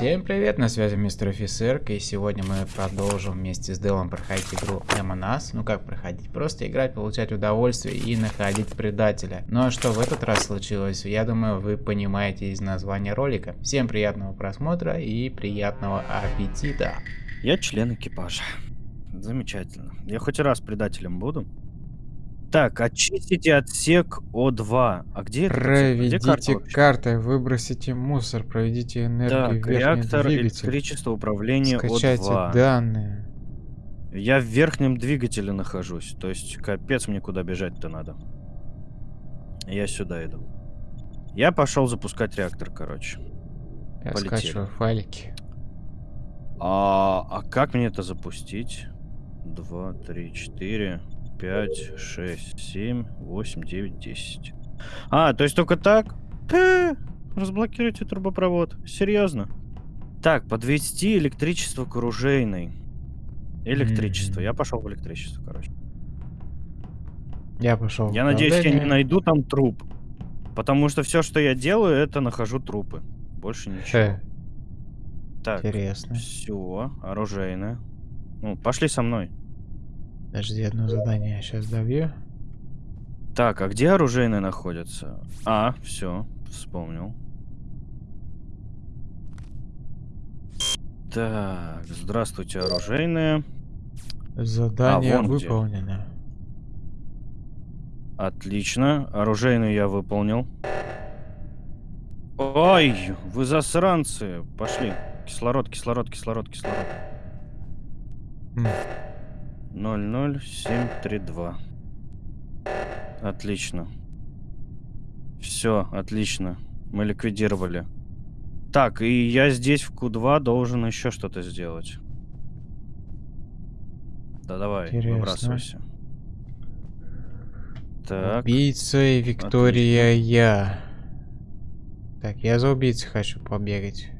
Всем привет, на связи мистер офицер, и сегодня мы продолжим вместе с Делом проходить игру Among Ну как проходить? Просто играть, получать удовольствие и находить предателя. Ну а что в этот раз случилось, я думаю вы понимаете из названия ролика. Всем приятного просмотра и приятного аппетита. Я член экипажа. Замечательно. Я хоть раз предателем буду. Так, очистите отсек О2. А где это? Проведите где карта картой, выбросите мусор, проведите энергию так, реактор электричества управления Скачайте О2. данные. Я в верхнем двигателе нахожусь. То есть, капец, мне куда бежать-то надо. Я сюда иду. Я пошел запускать реактор, короче. Я Полетели. скачиваю файлики. А, а как мне это запустить? Два, три, четыре. 5, 6, 7, 8, 9, 10. А, то есть только так? Э, разблокируйте трубопровод. Серьезно? Так, подвести электричество к оружейной. Электричество. Mm -hmm. Я пошел в электричество, короче. Я пошел. Я надеюсь, я не найду там труп. Потому что все, что я делаю, это нахожу трупы. Больше ничего. Так. Интересно. Все, оружейное. Ну, пошли со мной. Подожди, одно задание я сейчас добью. Так, а где оружейные находятся? А, все, вспомнил. Так, здравствуйте, оружейные. Задание а, выполнено. Где. Отлично, оружейную я выполнил. Ой, вы засранцы. Пошли. Кислород, кислород, кислород, кислород. 00732. Отлично. Все, отлично. Мы ликвидировали. Так, и я здесь в Q2 должен еще что-то сделать. Да давай, Интересно. выбрасывайся. Так. Убийца и Виктория Отлично. я. Так, я за убийцей хочу побегать.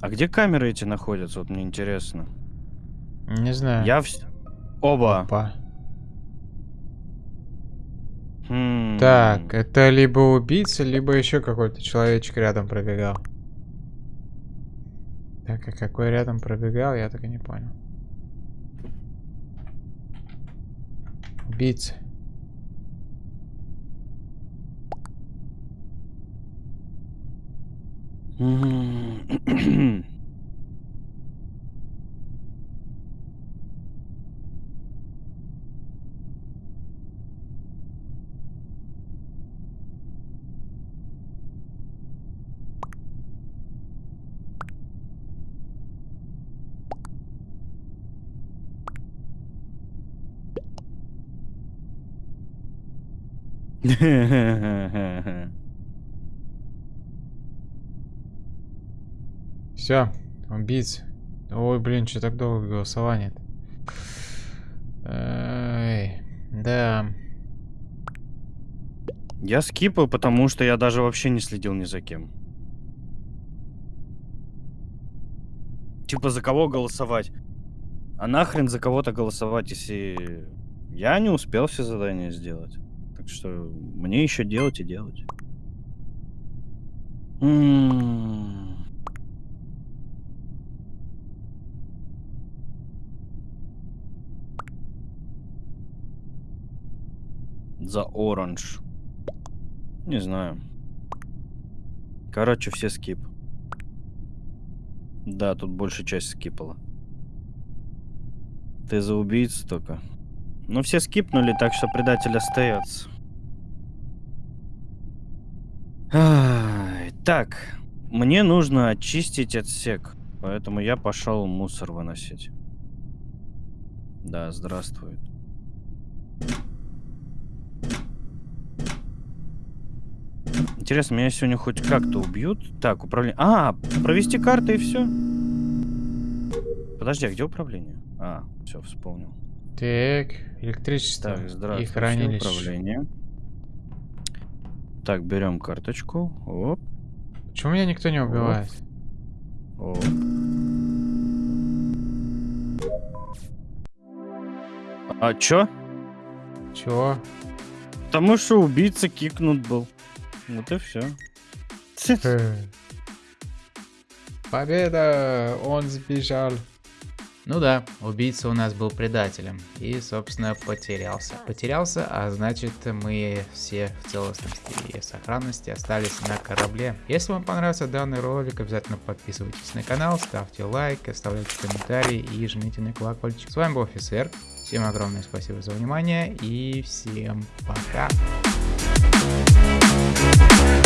А где камеры эти находятся? Вот мне интересно. Не знаю. Я в... Оба. Опа. Хм. Так, это либо убийца, либо еще какой-то человечек рядом пробегал. Так, а какой рядом пробегал, я так и не понял. Убийца. Mm-hmm. Heh Все, убийца. Ой, блин, что так долго голосование? Эй, да. Я скипаю, потому что я даже вообще не следил ни за кем. Типа за кого голосовать? А нахрен за кого-то голосовать, если я не успел все задания сделать? Так что мне еще делать и делать. М -м -м. За оранж. Не знаю. Короче, все скип. Да, тут большая часть скипала. Ты за убийцу только. Ну, все скипнули, так что предатель остается. так, мне нужно очистить отсек. Поэтому я пошел мусор выносить. Да, здравствует. Интересно, меня сегодня хоть как-то убьют? Так, управление... А, провести карты и все. Подожди, а где управление? А, все, вспомнил. Так, электричество так, здравствуйте, и хранилище. управление. Так, берем карточку. Оп. Почему меня никто не убивает? Оп. А чё? Чё? Потому что убийца кикнут был. Вот и все. Победа! Он сбежал. Ну да, убийца у нас был предателем и, собственно, потерялся. Потерялся, а значит мы все в целостности и сохранности остались на корабле. Если вам понравился данный ролик, обязательно подписывайтесь на канал, ставьте лайк, оставляйте комментарии и жмите на колокольчик. С вами был офицер, всем огромное спасибо за внимание и всем пока. Thank you.